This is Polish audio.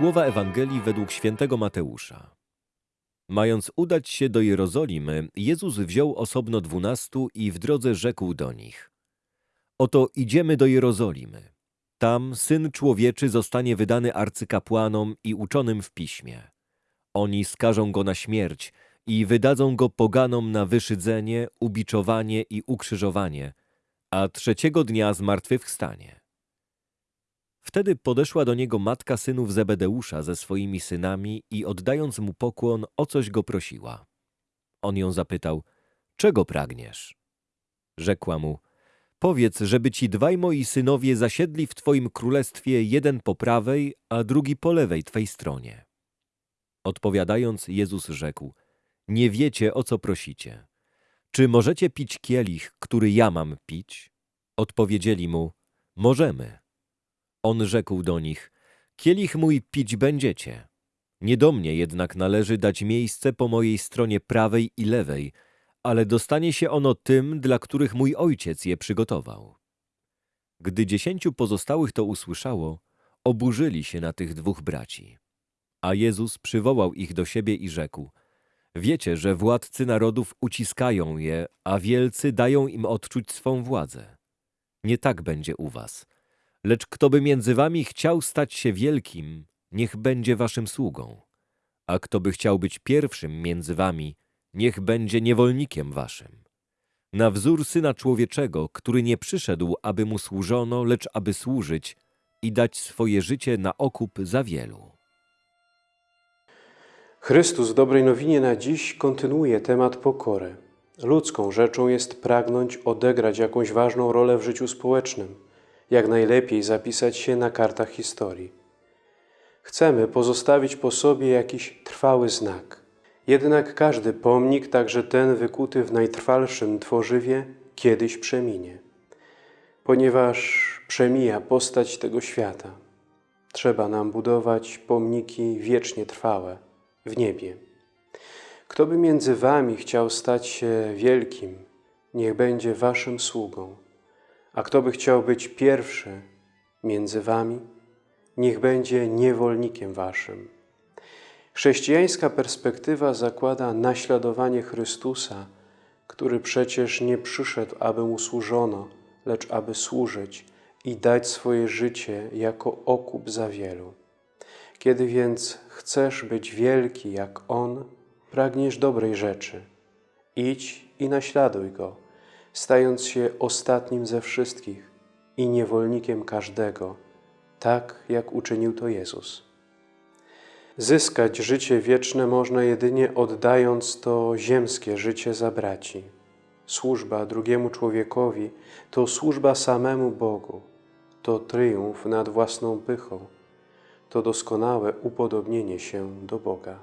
Słowa Ewangelii według świętego Mateusza. Mając udać się do Jerozolimy, Jezus wziął osobno dwunastu i w drodze rzekł do nich. Oto idziemy do Jerozolimy. Tam Syn Człowieczy zostanie wydany arcykapłanom i uczonym w piśmie. Oni skażą go na śmierć i wydadzą go poganom na wyszydzenie, ubiczowanie i ukrzyżowanie, a trzeciego dnia zmartwychwstanie. Wtedy podeszła do niego matka synów Zebedeusza ze swoimi synami i oddając mu pokłon, o coś go prosiła. On ją zapytał, czego pragniesz? Rzekła mu, powiedz, żeby ci dwaj moi synowie zasiedli w twoim królestwie jeden po prawej, a drugi po lewej twej stronie. Odpowiadając, Jezus rzekł, nie wiecie, o co prosicie. Czy możecie pić kielich, który ja mam pić? Odpowiedzieli mu, możemy. On rzekł do nich, kielich mój pić będziecie. Nie do mnie jednak należy dać miejsce po mojej stronie prawej i lewej, ale dostanie się ono tym, dla których mój ojciec je przygotował. Gdy dziesięciu pozostałych to usłyszało, oburzyli się na tych dwóch braci. A Jezus przywołał ich do siebie i rzekł, wiecie, że władcy narodów uciskają je, a wielcy dają im odczuć swą władzę. Nie tak będzie u was – Lecz kto by między wami chciał stać się wielkim, niech będzie waszym sługą. A kto by chciał być pierwszym między wami, niech będzie niewolnikiem waszym. Na wzór Syna Człowieczego, który nie przyszedł, aby mu służono, lecz aby służyć i dać swoje życie na okup za wielu. Chrystus w dobrej nowinie na dziś kontynuuje temat pokory. Ludzką rzeczą jest pragnąć odegrać jakąś ważną rolę w życiu społecznym – jak najlepiej zapisać się na kartach historii. Chcemy pozostawić po sobie jakiś trwały znak. Jednak każdy pomnik, także ten wykuty w najtrwalszym tworzywie, kiedyś przeminie. Ponieważ przemija postać tego świata, trzeba nam budować pomniki wiecznie trwałe w niebie. Kto by między wami chciał stać się wielkim, niech będzie waszym sługą. A kto by chciał być pierwszy między wami, niech będzie niewolnikiem waszym. Chrześcijańska perspektywa zakłada naśladowanie Chrystusa, który przecież nie przyszedł, aby mu służono, lecz aby służyć i dać swoje życie jako okup za wielu. Kiedy więc chcesz być wielki jak On, pragniesz dobrej rzeczy. Idź i naśladuj Go, stając się ostatnim ze wszystkich i niewolnikiem każdego, tak jak uczynił to Jezus. Zyskać życie wieczne można jedynie oddając to ziemskie życie za braci. Służba drugiemu człowiekowi to służba samemu Bogu, to triumf nad własną pychą, to doskonałe upodobnienie się do Boga.